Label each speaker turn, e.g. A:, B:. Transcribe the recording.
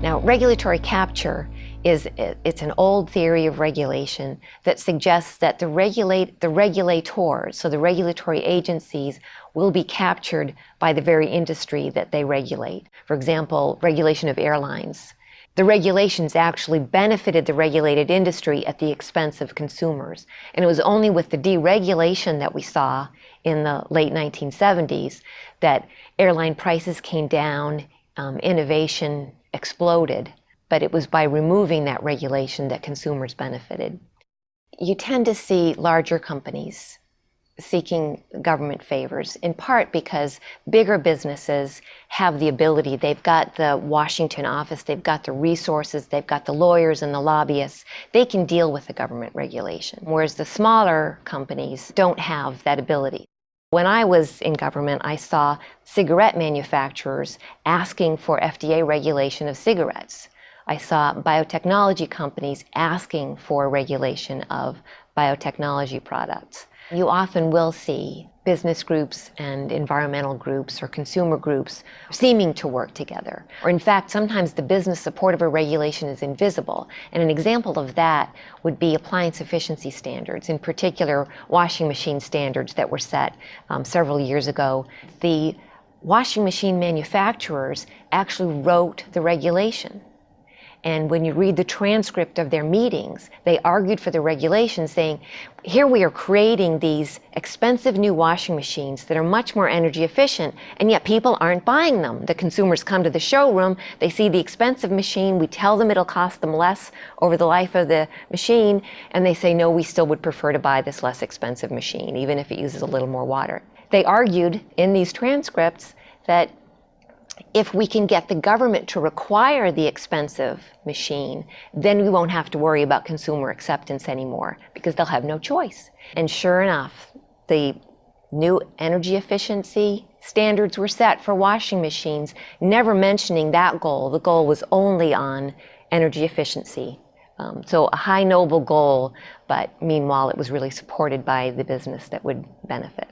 A: Now, regulatory capture is it's an old theory of regulation that suggests that the regulate the regulators, so the regulatory agencies, will be captured by the very industry that they regulate. For example, regulation of airlines. The regulations actually benefited the regulated industry at the expense of consumers. And it was only with the deregulation that we saw in the late 1970s that airline prices came down, um, innovation exploded but it was by removing that regulation that consumers benefited. You tend to see larger companies seeking government favors, in part because bigger businesses have the ability, they've got the Washington office, they've got the resources, they've got the lawyers and the lobbyists, they can deal with the government regulation, whereas the smaller companies don't have that ability. When I was in government, I saw cigarette manufacturers asking for FDA regulation of cigarettes. I saw biotechnology companies asking for regulation of biotechnology products. You often will see business groups and environmental groups or consumer groups seeming to work together. Or in fact, sometimes the business support of a regulation is invisible. And an example of that would be appliance efficiency standards, in particular washing machine standards that were set um, several years ago. The washing machine manufacturers actually wrote the regulation. And when you read the transcript of their meetings, they argued for the regulation saying, here we are creating these expensive new washing machines that are much more energy efficient, and yet people aren't buying them. The consumers come to the showroom, they see the expensive machine, we tell them it'll cost them less over the life of the machine, and they say, no, we still would prefer to buy this less expensive machine, even if it uses a little more water. They argued in these transcripts that if we can get the government to require the expensive machine, then we won't have to worry about consumer acceptance anymore because they'll have no choice. And sure enough, the new energy efficiency standards were set for washing machines, never mentioning that goal. The goal was only on energy efficiency. Um, so a high noble goal, but meanwhile it was really supported by the business that would benefit.